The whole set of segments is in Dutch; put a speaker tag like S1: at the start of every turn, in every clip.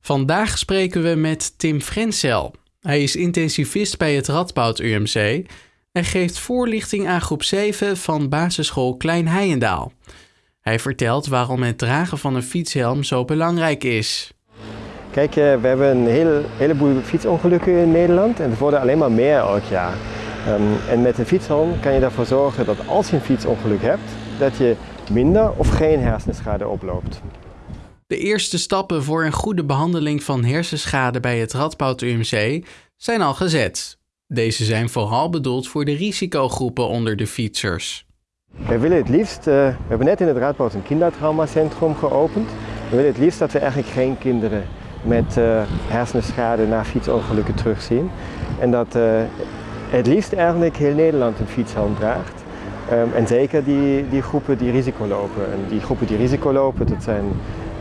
S1: Vandaag spreken we met Tim Frenzel. Hij is intensivist bij het Radboud UMC en geeft voorlichting aan groep 7 van basisschool Klein Heijendaal. Hij vertelt waarom het dragen van een fietshelm zo belangrijk is.
S2: Kijk, eh, we hebben een hele, heleboel fietsongelukken in Nederland en er worden alleen maar meer elk jaar. Ehm, en met een fietshelm kan je ervoor zorgen dat als je een fietsongeluk hebt, dat je minder of geen hersenschade oploopt.
S1: De eerste stappen voor een goede behandeling van hersenschade bij het Radboud UMC zijn al gezet. Deze zijn vooral bedoeld voor de risicogroepen onder de fietsers.
S2: We willen het liefst, uh, we hebben net in het Radboud een kindertraumacentrum geopend. We willen het liefst dat we eigenlijk geen kinderen met uh, hersenschade na fietsongelukken terugzien. En dat uh, het liefst eigenlijk heel Nederland een fietshelm draagt. Um, en zeker die, die groepen die risico lopen. En die groepen die risico lopen, dat zijn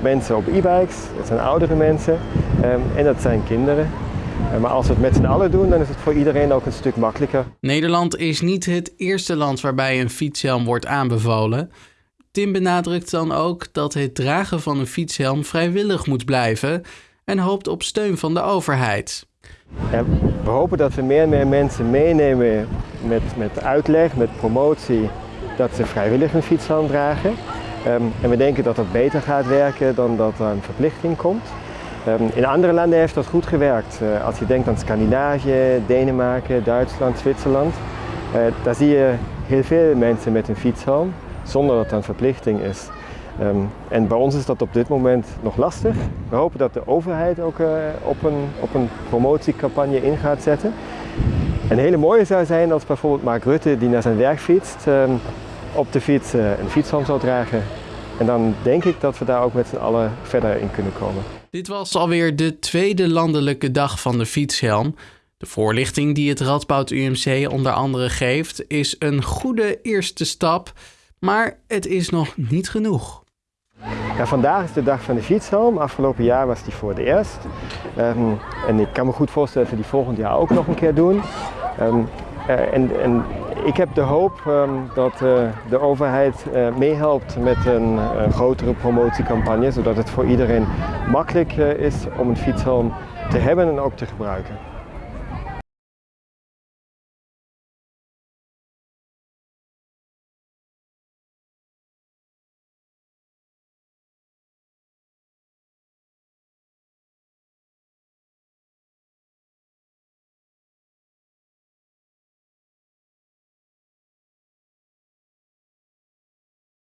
S2: mensen op e-bikes, dat zijn oudere mensen um, en dat zijn kinderen. Uh, maar als we het met z'n allen doen, dan is het voor iedereen ook een stuk makkelijker.
S1: Nederland is niet het eerste land waarbij een fietshelm wordt aanbevolen. Tim benadrukt dan ook dat het dragen van een fietshelm vrijwillig moet blijven en hoopt op steun van de overheid.
S2: We hopen dat we meer en meer mensen meenemen met, met uitleg, met promotie, dat ze vrijwillig een fietshelm dragen. Um, en we denken dat dat beter gaat werken dan dat er een verplichting komt. Um, in andere landen heeft dat goed gewerkt. Uh, als je denkt aan Scandinavië, Denemarken, Duitsland, Zwitserland, uh, daar zie je heel veel mensen met een fietshelm zonder dat het een verplichting is. Um, en bij ons is dat op dit moment nog lastig. We hopen dat de overheid ook uh, op, een, op een promotiecampagne in gaat zetten. Een hele mooie zou zijn als bijvoorbeeld Mark Rutte, die naar zijn werk fietst, op de fiets uh, een fietshelm zou dragen. En dan denk ik dat we daar ook met z'n allen verder in kunnen komen.
S1: Dit was alweer de tweede landelijke dag van de fietshelm. De voorlichting die het Radboud UMC onder andere geeft, is een goede eerste stap. Maar het is nog niet genoeg.
S2: Ja, vandaag is de dag van de fietshelm. Afgelopen jaar was die voor het eerst. Um, en ik kan me goed voorstellen dat we die volgend jaar ook nog een keer doen. Um, uh, en, en, ik heb de hoop um, dat uh, de overheid uh, meehelpt met een grotere promotiecampagne, zodat het voor iedereen makkelijk is om een fietshelm te hebben en ook te gebruiken.